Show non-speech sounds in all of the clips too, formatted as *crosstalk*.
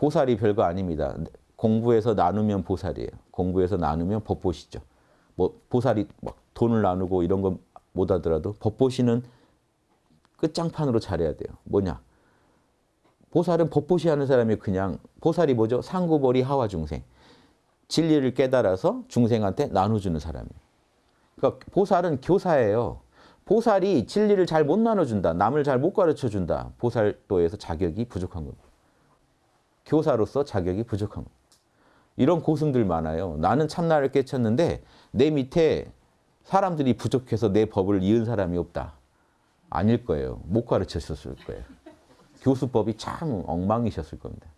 보살이 별거 아닙니다. 공부해서 나누면 보살이에요. 공부해서 나누면 법보시죠. 뭐 보살이 막 돈을 나누고 이런 건못 하더라도 법보시는 끝장판으로 잘해야 돼요. 뭐냐? 보살은 법보시 하는 사람이 그냥 보살이 뭐죠? 상구벌이 하와 중생. 진리를 깨달아서 중생한테 나눠주는 사람이에요. 그러니까 보살은 교사예요. 보살이 진리를 잘 못 나눠준다. 남을 잘 못 가르쳐준다. 보살도에서 자격이 부족한 겁니다. 교사로서 자격이 부족한 겁니다. 이런 고승들 많아요. 나는 참나를 깨쳤는데 내 밑에 사람들이 부족해서 내 법을 이은 사람이 없다. 아닐 거예요. 못 가르쳤을 거예요. 교수법이 참 엉망이셨을 겁니다.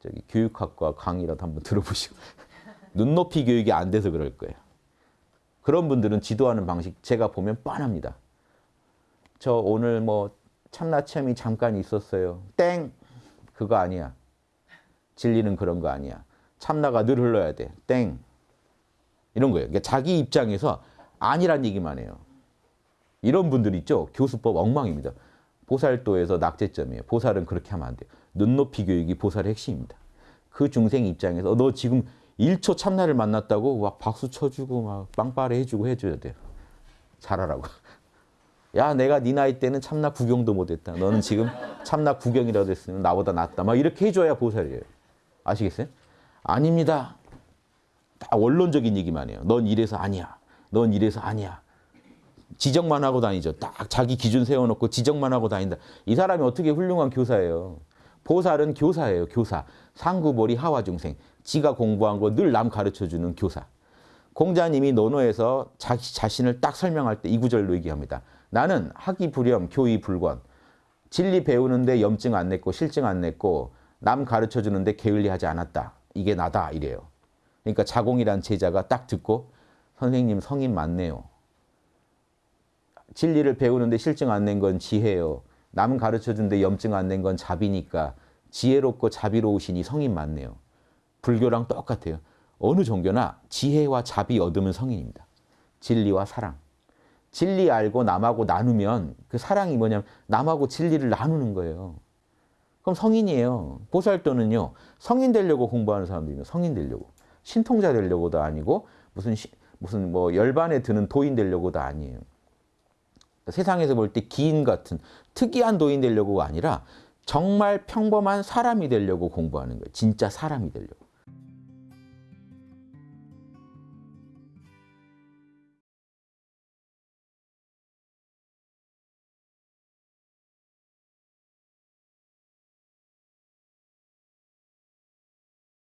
저기 교육학과 강의라도 한번 들어보시고 *laughs* 눈높이 교육이 안 돼서 그럴 거예요. 그런 분들은 지도하는 방식 제가 보면 뻔합니다. 저 오늘 뭐 참나 체험이 잠깐 있었어요. 땡! 그거 아니야. 진리는 그런 거 아니야. 참나가 늘 흘러야 돼. 땡! 이런 거예요. 그러니까 자기 입장에서 아니란 얘기만 해요. 이런 분들 있죠. 교수법 엉망입니다. 보살도에서 낙제점이에요. 보살은 그렇게 하면 안 돼요. 눈높이 교육이 보살의 핵심입니다. 그 중생 입장에서 너 지금 1초 참나를 만났다고 막 박수 쳐주고 막 빵빠레 해주고 해줘야 돼요. 잘하라고. *laughs* 야 내가 네 나이 때는 참나 구경도 못했다. 너는 지금 참나 구경이라도 했으면 나보다 낫다. 막 이렇게 해줘야 보살이에요. 아시겠어요? 아닙니다. 다 원론적인 얘기만 해요. 넌 이래서 아니야. 넌 이래서 아니야. 지적만 하고 다니죠. 딱 자기 기준 세워놓고 지적만 하고 다닌다. 이 사람이 어떻게 훌륭한 교사예요. 보살은 교사예요. 교사. 상구보리 하와중생. 지가 공부한 거 늘 남 가르쳐주는 교사. 공자님이 논어에서 자기 자신을 딱 설명할 때 이 구절로 얘기합니다. 나는 학이 불염, 교의불권. 진리 배우는데 염증 안 냈고 실증 안 냈고 남 가르쳐주는데 게을리하지 않았다. 이게 나다 이래요. 그러니까 자공이란 제자가 딱 듣고 선생님 성인 맞네요. 진리를 배우는데 실증 안 낸 건 지혜요. 남 가르쳐주는데 염증 안 낸 건 자비니까 지혜롭고 자비로우시니 성인 맞네요. 불교랑 똑같아요. 어느 종교나 지혜와 자비 얻으면 성인입니다. 진리와 사랑. 진리 알고 남하고 나누면 그 사랑이 뭐냐면 남하고 진리를 나누는 거예요. 그럼 성인이에요. 보살도는요. 성인 되려고 공부하는 사람들이면 성인 되려고. 신통자 되려고도 아니고 무슨 시, 무슨 뭐 열반에 드는 도인 되려고도 아니에요. 세상에서 볼 때 기인 같은 특이한 도인 되려고가 아니라 정말 평범한 사람이 되려고 공부하는 거예요. 진짜 사람이 되려고.